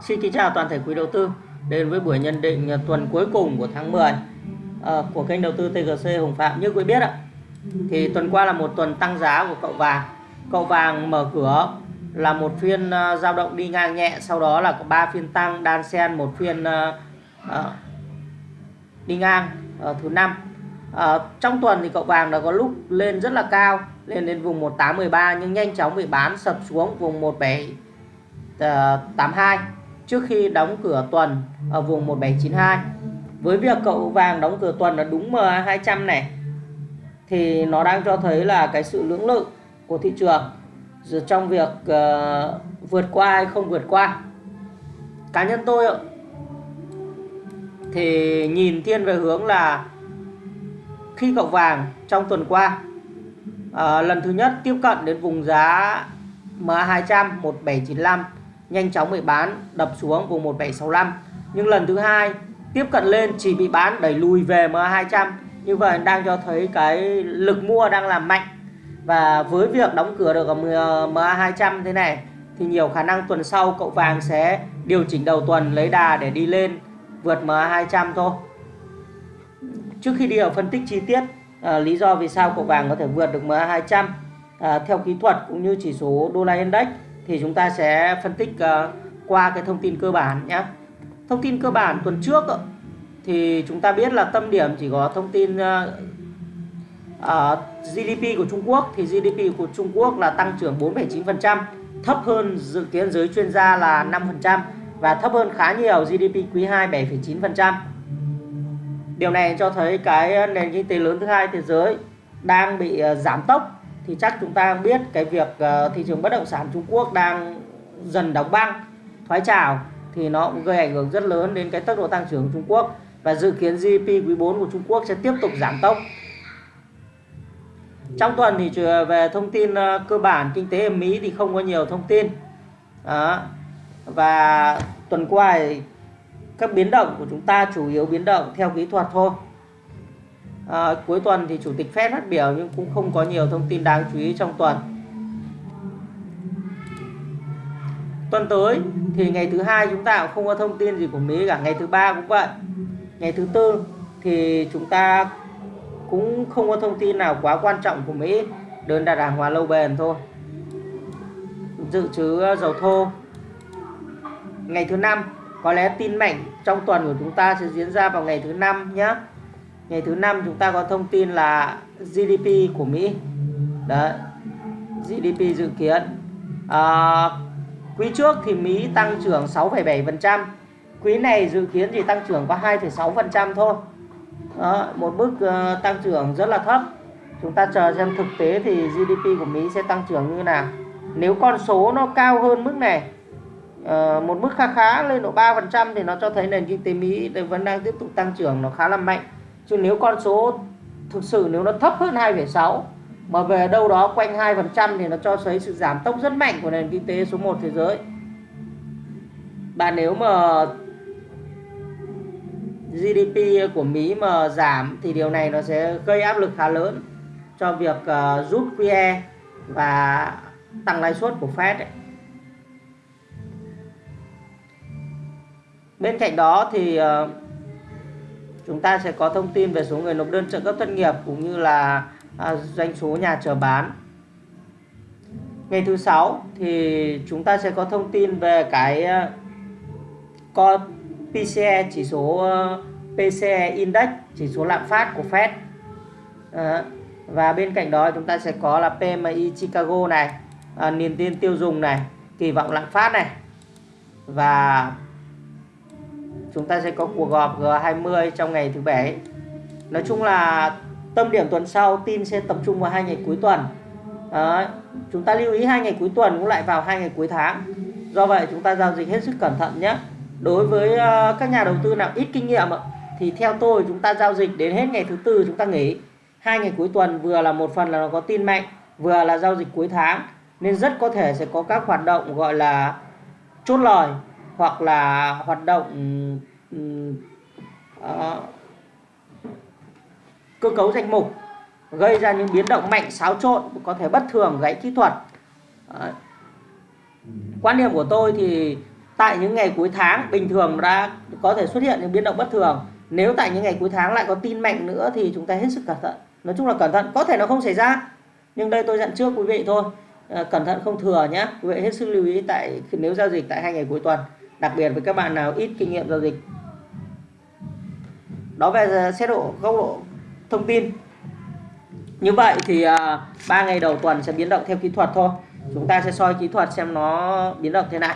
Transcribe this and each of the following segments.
Xin kính chào toàn thể quý đầu tư đến với buổi nhận định tuần cuối cùng của tháng 10 ờ, của kênh đầu tư TGC Hồng Phạm. Như quý biết ạ, thì tuần qua là một tuần tăng giá của cậu vàng. Cậu vàng mở cửa là một phiên giao dao động đi ngang nhẹ, sau đó là có 3 phiên tăng đan xen một phiên ờ, đi ngang thứ năm. Trong tuần thì cậu vàng đã có lúc lên rất là cao, lên đến vùng 1813 nhưng nhanh chóng bị bán sập xuống vùng 1782 trước khi đóng cửa tuần ở vùng 1792 với việc cậu vàng đóng cửa tuần là đúng MA200 này thì nó đang cho thấy là cái sự lưỡng lự của thị trường trong việc uh, vượt qua hay không vượt qua. Cá nhân tôi thì nhìn thiên về hướng là khi cậu vàng trong tuần qua uh, lần thứ nhất tiếp cận đến vùng giá MA200 1795 nhanh chóng bị bán đập xuống vùng 1765 nhưng lần thứ hai tiếp cận lên chỉ bị bán đẩy lùi về MA200 như vậy đang cho thấy cái lực mua đang làm mạnh. Và với việc đóng cửa được ở MA200 thế này thì nhiều khả năng tuần sau cậu vàng sẽ điều chỉnh đầu tuần lấy đà để đi lên vượt MA200 thôi. Trước khi đi vào phân tích chi tiết à, lý do vì sao cậu vàng có thể vượt được MA200 à, theo kỹ thuật cũng như chỉ số đô la index thì chúng ta sẽ phân tích uh, qua cái thông tin cơ bản nhé thông tin cơ bản tuần trước thì chúng ta biết là tâm điểm chỉ có thông tin ờ, ờ, uh, uh, GDP của Trung Quốc thì GDP của Trung Quốc là tăng trưởng 4,9% thấp hơn dự kiến giới chuyên gia là 5% và thấp hơn khá nhiều GDP quý 2 7,9%. Điều này cho thấy cái nền kinh tế lớn thứ hai thế giới đang bị giảm tốc thì chắc chúng ta biết cái việc ờ, thị trường bất động sản Trung Quốc đang dần đóng băng, thoái trào thì nó cũng gây ảnh hưởng rất lớn đến cái tốc độ tăng trưởng của Trung Quốc và dự kiến GDP quý 4 của Trung Quốc sẽ tiếp tục giảm tốc. Trong tuần thì về thông tin ờ, cơ bản kinh tế ở Mỹ thì không có nhiều thông tin. Đó. Và tuần qua thì các biến động của chúng ta chủ yếu biến động theo kỹ thuật thôi à, cuối tuần thì chủ tịch Fed phát biểu nhưng cũng không có nhiều thông tin đáng chú ý trong tuần. Tuần tới thì ngày thứ hai chúng ta cũng không có thông tin gì của Mỹ cả ngày thứ ba cũng vậy. Ngày thứ tư thì chúng ta cũng không có thông tin nào quá quan trọng của Mỹ đơn đặt hàng hóa lâu bền thôi. Dự trữ ờ, dầu thô. Ngày thứ năm có lẽ tin mạnh trong tuần của chúng ta sẽ diễn ra vào ngày thứ năm nhé ngày thứ năm chúng ta có thông tin là GDP của Mỹ. Đấy GDP dự kiến. À, quý trước thì Mỹ tăng trưởng 6,7% quý này dự kiến thì tăng trưởng có 2,6% thôi. Đó, một mức uh, ờ, tăng trưởng rất là thấp. Chúng ta chờ xem thực tế thì GDP của Mỹ sẽ tăng trưởng như nào. Nếu con số nó cao hơn mức này uh, một mức khá khá lên độ 3% thì nó cho thấy nền kinh tế Mỹ vẫn đang tiếp tục tăng trưởng nó khá là mạnh chứ nếu con số thực sự nếu nó thấp hơn 2,6 mà về đâu đó quanh 2% thì nó cho thấy sự giảm tốc rất mạnh của nền kinh tế số 1 thế giới Bạn nếu mà GDP của Mỹ mà giảm thì điều này nó sẽ gây áp lực khá lớn cho việc uh, rút QE và tăng lãi suất của Fed ấy. Bên cạnh đó thì uh, chúng ta sẽ có thông tin về số người nộp đơn trợ cấp thất nghiệp cũng như là à, doanh số nhà chờ bán. Ngày thứ sáu thì chúng ta sẽ có thông tin về cái à, uh, PCE chỉ số à, PCE index chỉ số lạm phát của Fed. À, và bên cạnh đó chúng ta sẽ có là PMI Chicago này à, niềm tin tiêu dùng này kỳ vọng lạm phát này. Và chúng ta sẽ có cuộc họp G20 trong ngày thứ bảy. Nói chung là tâm điểm tuần sau tin sẽ tập trung vào hai ngày cuối tuần. Đấy. chúng ta lưu ý hai ngày cuối tuần cũng lại vào hai ngày cuối tháng. Do vậy chúng ta giao dịch hết sức cẩn thận nhé. Đối với uh, các nhà đầu tư nào ít kinh nghiệm thì theo tôi chúng ta giao dịch đến hết ngày thứ tư chúng ta nghỉ. Hai ngày cuối tuần vừa là một phần là nó có tin mạnh vừa là giao dịch cuối tháng. Nên rất có thể sẽ có các hoạt động gọi là chốt lời hoặc là hoạt động uh, cơ cấu danh mục gây ra những biến động mạnh xáo trộn có thể bất thường gãy kỹ thuật. Ờ, quan điểm của tôi thì tại những ngày cuối tháng bình thường đã có thể xuất hiện những biến động bất thường. Nếu tại những ngày cuối tháng lại có tin mạnh nữa thì chúng ta hết sức cẩn thận. Nói chung là cẩn thận có thể nó không xảy ra nhưng đây tôi dặn trước quý vị thôi. À, cẩn thận không thừa nhé quý vị hết sức lưu ý tại nếu giao dịch tại hai ngày cuối tuần đặc biệt với các bạn nào ít kinh nghiệm giao dịch. Đó về xét độ góc độ thông tin. Như vậy thì à, ba ngày đầu tuần sẽ biến động theo kỹ thuật thôi. Chúng ta sẽ soi kỹ thuật xem nó biến động thế nào.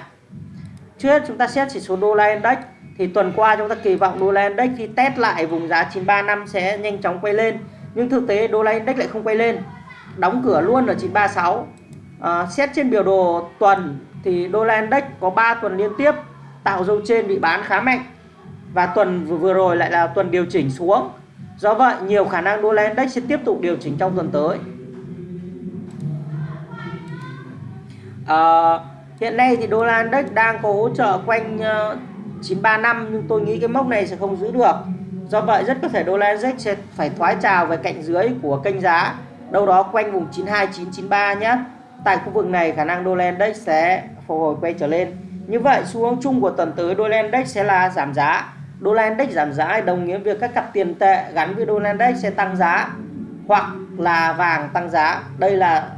Trước hết chúng ta xét chỉ số đô la index thì tuần qua chúng ta kỳ vọng đô la index khi test lại vùng giá 935 sẽ nhanh chóng quay lên nhưng thực tế đô la index lại không quay lên. Đóng cửa luôn ở 936 à, xét trên biểu đồ tuần thì đô la index có 3 tuần liên tiếp tạo dấu trên bị bán khá mạnh. Và tuần vừa, rồi lại là tuần điều chỉnh xuống. Do vậy nhiều khả năng đô la index sẽ tiếp tục điều chỉnh trong tuần tới. À, hiện nay thì đô la index đang có hỗ trợ quanh uh, ờ, 935 nhưng tôi nghĩ cái mốc này sẽ không giữ được. Do vậy rất có thể đô la index sẽ phải thoái trào về cạnh dưới của kênh giá. Đâu đó quanh vùng 92993 nhé. Tại khu vực này khả năng đô la index sẽ phục hồi quay trở lên như vậy, xu hướng chung của tuần tới đô la index sẽ là giảm giá. Đô la index giảm giá đồng nghĩa việc các cặp tiền tệ gắn với đô la index sẽ tăng giá hoặc là vàng tăng giá. Đây là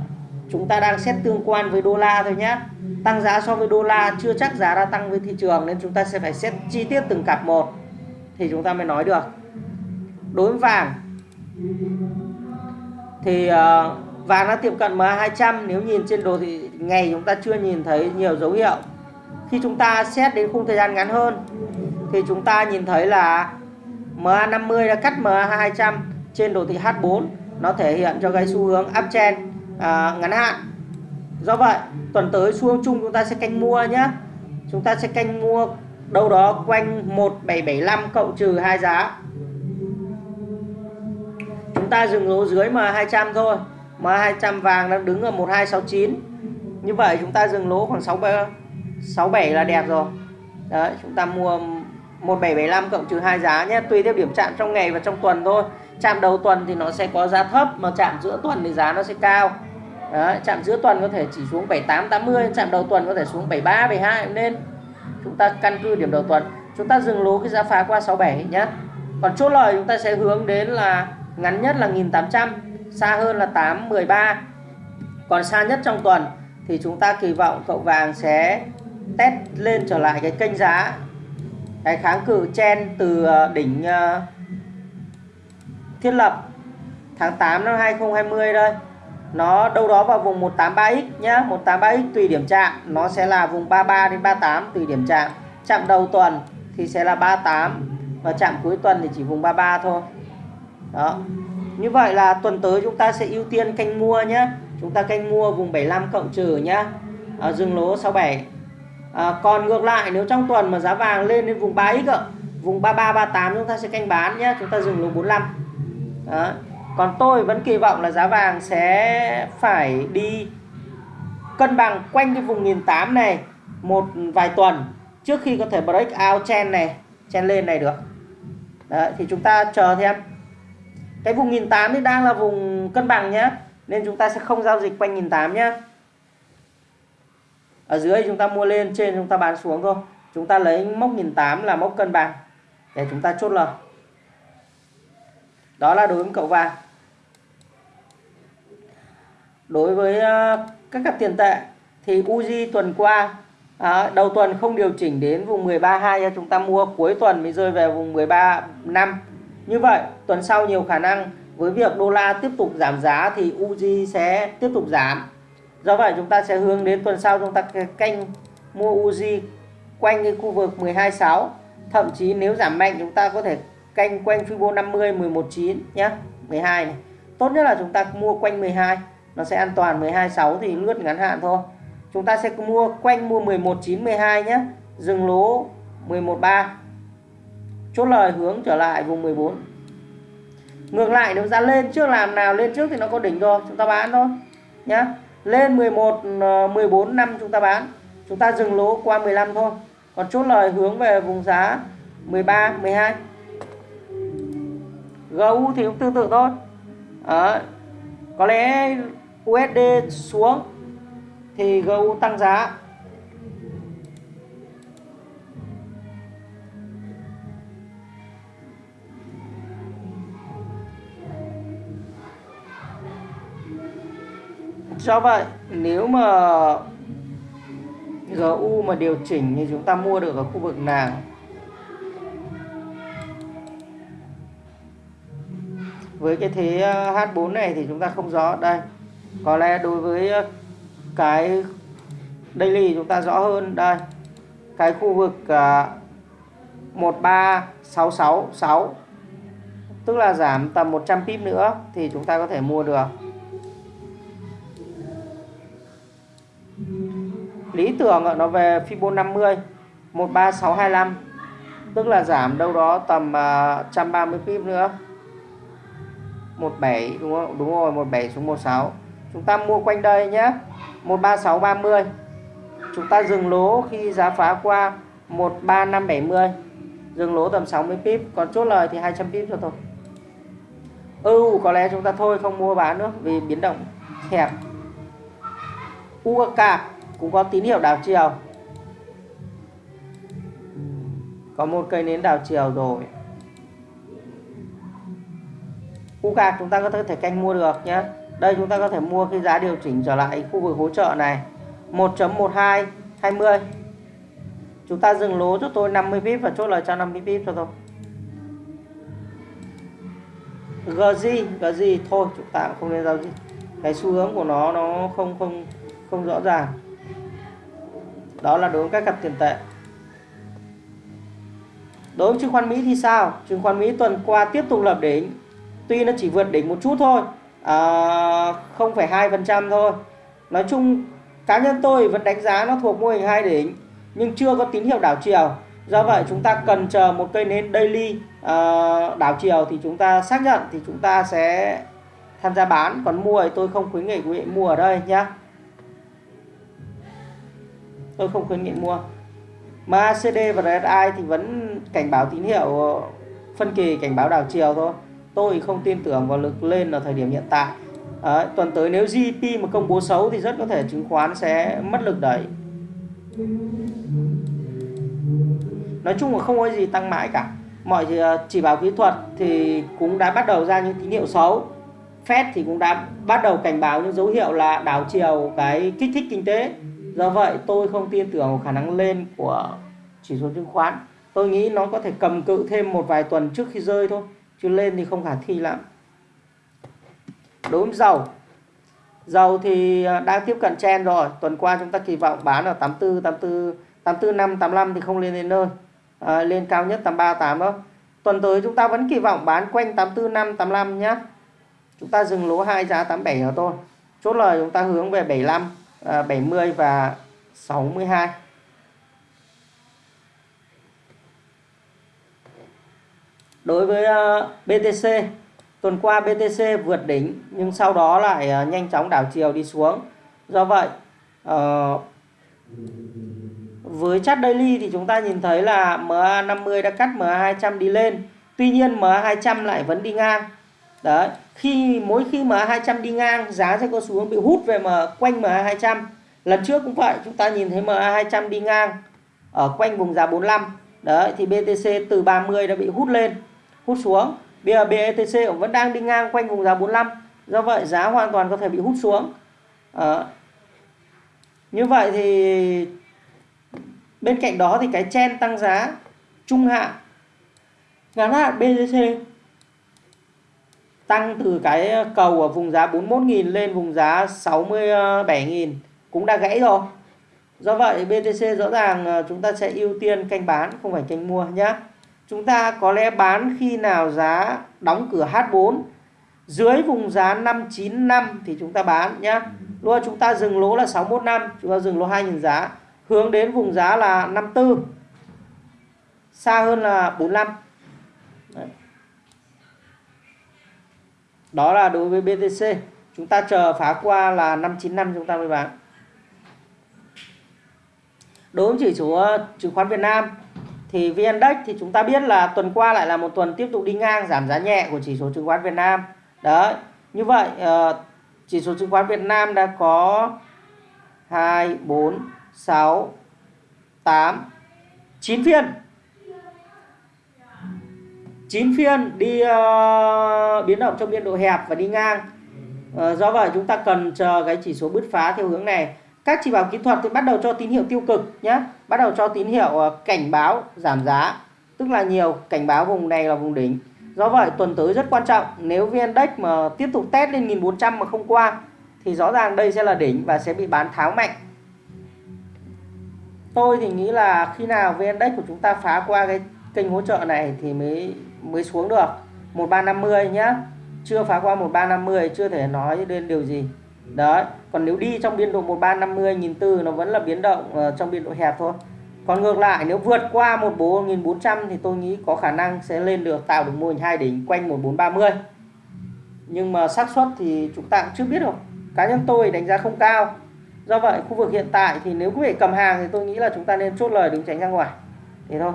chúng ta đang xét tương quan với đô la thôi nhé tăng giá so với đô la chưa chắc giá đã tăng với thị trường nên chúng ta sẽ phải xét chi tiết từng cặp một thì chúng ta mới nói được. Đối với vàng thì ờ, vàng đã tiệm cận MA200 nếu nhìn trên đồ thì ngày chúng ta chưa nhìn thấy nhiều dấu hiệu khi chúng ta xét đến khung thời gian ngắn hơn thì chúng ta nhìn thấy là MA50 đã cắt MA200 trên đồ thị H4 nó thể hiện cho cái xu hướng uptrend à, ngắn hạn. Do vậy tuần tới xu hướng chung chúng ta sẽ canh mua nhé chúng ta sẽ canh mua đâu đó quanh 1775 cộng trừ hai giá. Chúng ta dừng lỗ dưới MA200 thôi. MA200 vàng đang đứng ở 1269 như vậy chúng ta dừng lỗ khoảng 6 67 là đẹp rồi. Đấy chúng ta mua 1775 cộng trừ hai giá nhé. Tùy theo điểm chạm trong ngày và trong tuần thôi. Chạm đầu tuần thì nó sẽ có giá thấp mà chạm giữa tuần thì giá nó sẽ cao. Đấy, chạm giữa tuần có thể chỉ xuống 78 80 chạm đầu tuần có thể xuống 73 72 nên. Chúng ta căn cứ điểm đầu tuần. Chúng ta dừng lố cái giá phá qua 67 nhé. Còn chốt lời chúng ta sẽ hướng đến là ngắn nhất là 1800 xa hơn là 813 còn xa nhất trong tuần thì chúng ta kỳ vọng cậu vàng sẽ test lên trở lại cái kênh giá. Cái kháng cự chen từ ờ, đỉnh ờ, thiết lập tháng 8 năm 2020 đây nó đâu đó vào vùng 183x nhá. 183x tùy điểm chạm. Nó sẽ là vùng 33 đến 38 tùy điểm chạm. Chạm đầu tuần thì sẽ là 38 và chạm cuối tuần thì chỉ vùng 33 thôi. Đó. Như vậy là tuần tới chúng ta sẽ ưu tiên canh mua nhé chúng ta canh mua vùng 75 cộng trừ nhá. À, dừng lỗ 67 à, còn ngược lại nếu trong tuần mà giá vàng lên đến vùng 3x ạ vùng 33 38 chúng ta sẽ canh bán nhé chúng ta dừng lỗ 45 đó. Còn tôi vẫn kỳ vọng là giá vàng sẽ phải đi cân bằng quanh cái vùng 1008 này một vài tuần trước khi có thể break out chen này chen lên này được. Đấy, thì chúng ta chờ thêm. Cái vùng 1008 thì đang là vùng cân bằng nhé nên chúng ta sẽ không giao dịch quanh 1008 nhé ở dưới chúng ta mua lên trên chúng ta bán xuống thôi. Chúng ta lấy mốc 1008 là mốc cân bằng để chúng ta chốt lời. Đó là đối với cậu vàng. Đối với à, các cặp tiền tệ thì Uzi tuần qua à, đầu tuần không điều chỉnh đến vùng 13.2 cho chúng ta mua cuối tuần mới rơi về vùng 13.5 như vậy tuần sau nhiều khả năng với việc đô la tiếp tục giảm giá thì Uzi sẽ tiếp tục giảm do vậy chúng ta sẽ hướng đến tuần sau chúng ta canh mua Uzi quanh cái khu vực 12.6 thậm chí nếu giảm mạnh chúng ta có thể canh quanh Fibo 50 11.9 nhé 12 này. Tốt nhất là chúng ta mua quanh 12 nó sẽ an toàn. 12.6 thì lướt ngắn hạn thôi. Chúng ta sẽ mua quanh mua 11.9 12 nhé dừng lỗ 11.3 chốt lời hướng trở lại vùng 14 ngược lại, nếu giá lên trước làm nào, lên trước thì nó có đỉnh rồi, chúng ta bán thôi nhá lên 11 14 ờ, năm chúng ta bán. Chúng ta dừng lỗ qua 15 thôi. Còn chốt lời hướng về vùng giá 13 12 GU thì cũng tương tự thôi. À, có lẽ USD xuống thì GU tăng giá. Do vậy nếu mà GU mà điều chỉnh thì chúng ta mua được ở khu vực nào? Với cái thế ờ, H4 này thì chúng ta không rõ. Đây có lẽ đối với ờ, cái daily chúng ta rõ hơn. Đây cái khu vực ờ, uh, 13666 tức là giảm tầm 100 pip nữa thì chúng ta có thể mua được. Lý tưởng nó về Fibo 50 13625 tức là giảm đâu đó tầm à, uh, 130 pip nữa. 17 đúng không? Đúng rồi 17 xuống 16 chúng ta mua quanh đây nhé 13630 chúng ta dừng lỗ khi giá phá qua 13570 dừng lỗ tầm 60 pip. Còn chốt lời thì 200 pip cho thôi ừ có lẽ chúng ta thôi không mua bán nữa vì biến động hẹp UK cũng có tín hiệu đảo chiều. Có một cây nến đảo chiều rồi. Khu gạc chúng ta có thể canh mua được nhé. Đây chúng ta có thể mua khi giá điều chỉnh trở lại khu vực hỗ trợ này. 1.12 20 chúng ta dừng lỗ cho tôi 50 pip và chốt lời cho 50 pip cho tôi. GG GG thôi, chúng ta không nên giao dịch. Cái xu hướng của nó nó không không không rõ ràng đó là đối với các cặp tiền tệ. Đối với chứng khoán Mỹ thì sao? Chứng khoán Mỹ tuần qua tiếp tục lập đỉnh. Tuy nó chỉ vượt đỉnh một chút thôi à, 0,2% thôi. Nói chung cá nhân tôi vẫn đánh giá nó thuộc mô hình hai đỉnh nhưng chưa có tín hiệu đảo chiều. Do vậy chúng ta cần chờ một cây nến daily uh, đảo chiều thì chúng ta xác nhận thì chúng ta sẽ tham gia bán. Còn mua thì tôi không khuyến nghị quý vị mua ở đây nhé tôi không khuyến nghị mua. MACD và RSI thì vẫn cảnh báo tín hiệu phân kỳ cảnh báo đảo chiều thôi. Tôi không tin tưởng vào lực lên ở thời điểm hiện tại. À, tuần tới nếu GDP mà công bố xấu thì rất có thể chứng khoán sẽ mất lực đẩy nói chung là không có gì tăng mãi cả. Mọi ờ, chỉ báo kỹ thuật thì cũng đã bắt đầu ra những tín hiệu xấu. Fed thì cũng đã bắt đầu cảnh báo những dấu hiệu là đảo chiều cái kích thích kinh tế do vậy tôi không tin tưởng vào khả năng lên của chỉ số chứng khoán. Tôi nghĩ nó có thể cầm cự thêm một vài tuần trước khi rơi thôi chứ lên thì không khả thi lắm. Đối với dầu. Dầu thì à, đang tiếp cận chen rồi. Tuần qua chúng ta kỳ vọng bán ở 84 84 84 5 85 thì không lên đến nơi. À, lên cao nhất 83 8 đó. Tuần tới chúng ta vẫn kỳ vọng bán quanh 84 5 85 nhé chúng ta dừng lỗ hai giá 87 ở thôi. Chốt lời chúng ta hướng về 75 À, 70 và 62 đối với à, BTC tuần qua BTC vượt đỉnh, nhưng sau đó lại à, nhanh chóng đảo chiều đi xuống. Do vậy ờ, với chart daily thì chúng ta nhìn thấy là MA50 đã cắt MA200 đi lên. Tuy nhiên MA200 lại vẫn đi ngang đấy khi mỗi khi MA200 đi ngang giá sẽ có xu hướng bị hút về mà quanh MA200 lần trước cũng vậy chúng ta nhìn thấy MA200 đi ngang ở quanh vùng giá 45 đấy thì BTC từ 30 đã bị hút lên hút xuống. Bây giờ btc cũng vẫn đang đi ngang quanh vùng giá 45 do vậy giá hoàn toàn có thể bị hút xuống. À, như vậy thì bên cạnh đó thì cái chen tăng giá trung hạn. Ngắn hạn BTC tăng từ cái cầu ở vùng giá 41.000 lên vùng giá 67.000 cũng đã gãy rồi. Do vậy BTC rõ ràng ờ, chúng ta sẽ ưu tiên canh bán, không phải canh mua nhé chúng ta có lẽ bán khi nào giá đóng cửa H4 dưới vùng giá 595 thì chúng ta bán nhé luôn chúng ta dừng lỗ là 615 chúng ta dừng lỗ 2.000 giá. Hướng đến vùng giá là 54 xa hơn là 45 đó là đối với BTC chúng ta chờ phá qua là 595 chúng ta mới bán. Đối với chỉ số ờ, chứng khoán Việt Nam, thì VN Index thì chúng ta biết là tuần qua lại là một tuần tiếp tục đi ngang giảm giá nhẹ của chỉ số chứng khoán Việt Nam. Đấy, như vậy ờ, chỉ số chứng khoán Việt Nam đã có 2 4 6 8 9 phiên. 9 phiên đi uh, biến động trong biên độ hẹp và đi ngang. Uh, do vậy chúng ta cần chờ cái chỉ số bứt phá theo hướng này. Các chỉ báo kỹ thuật thì bắt đầu cho tín hiệu tiêu cực nhé bắt đầu cho tín hiệu uh, cảnh báo giảm giá tức là nhiều cảnh báo vùng này là vùng đỉnh. Do vậy tuần tới rất quan trọng nếu vn index mà tiếp tục test lên 1400 mà không qua thì rõ ràng đây sẽ là đỉnh và sẽ bị bán tháo mạnh. Tôi thì nghĩ là khi nào vn index của chúng ta phá qua cái kênh hỗ trợ này thì mới mới xuống được. 1350 nhá. Chưa phá qua 1350 chưa thể nói lên điều gì. Đấy còn nếu đi trong biên độ 1350 nhìn từ nó vẫn là biến động uh, trong biên độ hẹp thôi. Còn ngược lại nếu vượt qua 14.400 thì tôi nghĩ có khả năng sẽ lên được tạo được mô hình hai đỉnh quanh 1430 nhưng mà xác suất thì chúng ta cũng chưa biết được cá nhân tôi đánh giá không cao. Do vậy khu vực hiện tại thì nếu quý vị cầm hàng thì tôi nghĩ là chúng ta nên chốt lời đứng tránh ra ngoài. Thế thôi.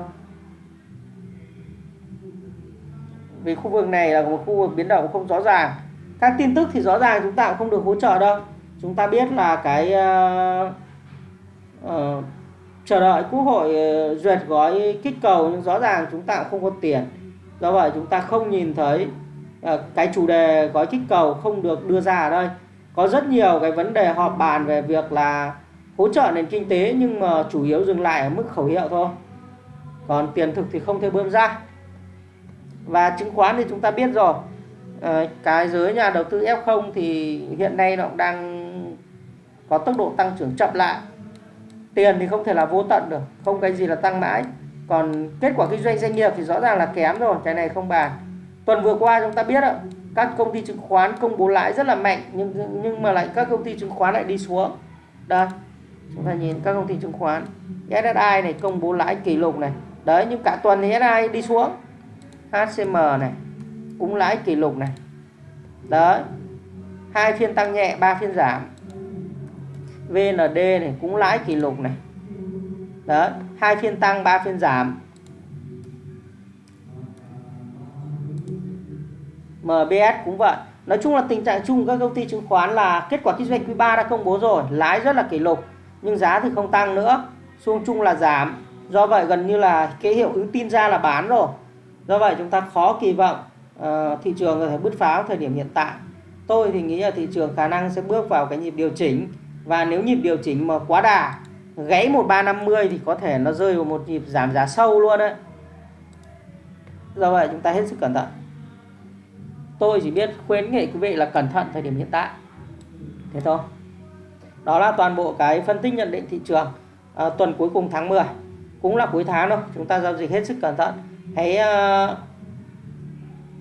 Vì khu vực này là một khu vực biến động không rõ ràng. Các tin tức thì rõ ràng chúng ta cũng không được hỗ trợ đâu. Chúng ta biết là cái uh, uh, chờ đợi quốc hội ờ, duyệt gói kích cầu nhưng rõ ràng chúng ta cũng không có tiền. Do vậy chúng ta không nhìn thấy uh, cái chủ đề gói kích cầu không được đưa ra ở đây. Có rất nhiều cái vấn đề họp bàn về việc là hỗ trợ nền kinh tế nhưng mà chủ yếu dừng lại ở mức khẩu hiệu thôi. Còn tiền thực thì không thể bơm ra và chứng khoán thì chúng ta biết rồi. Ờ, cái giới nhà đầu tư F0 thì hiện nay nó cũng đang có tốc độ tăng trưởng chậm lại. Tiền thì không thể là vô tận được, không cái gì là tăng mãi. Còn kết quả kinh doanh doanh nghiệp thì rõ ràng là kém rồi, cái này không bàn. Tuần vừa qua chúng ta biết ạ, các công ty chứng khoán công bố lãi rất là mạnh, nhưng nhưng mà lại các công ty chứng khoán lại đi xuống. Đây, chúng ta nhìn các công ty chứng khoán. SSI này công bố lãi kỷ lục này. Đấy, nhưng cả tuần thì SSI đi xuống. HCM này cũng lãi kỷ lục này. Đấy, hai phiên tăng nhẹ, ba phiên giảm. VND này cũng lãi kỷ lục này. Đấy, hai phiên tăng, ba phiên giảm. MBS cũng vậy. Nói chung là tình trạng chung các công ty chứng khoán là kết quả kinh doanh quý 3 đã công bố rồi, lãi rất là kỷ lục, nhưng giá thì không tăng nữa, xuống chung là giảm. Do vậy gần như là cái hiệu ứng tin ra là bán rồi do vậy chúng ta khó kỳ vọng uh, thị trường có thể bứt phá thời điểm hiện tại. Tôi thì nghĩ là thị trường khả năng sẽ bước vào cái nhịp điều chỉnh. Và nếu nhịp điều chỉnh mà quá đà gãy 1350 thì có thể nó rơi vào một nhịp giảm giá sâu luôn đấy. Do vậy chúng ta hết sức cẩn thận. Tôi chỉ biết khuyến nghị quý vị là cẩn thận thời điểm hiện tại. Thế thôi. Đó là toàn bộ cái phân tích nhận định thị trường à, tuần cuối cùng tháng 10 cũng là cuối tháng thôi chúng ta giao dịch hết sức cẩn thận hãy uh,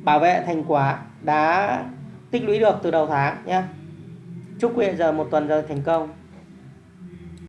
bảo vệ thành quả đã tích lũy được từ đầu tháng nhé chúc quý vị giờ một tuần giờ thành công.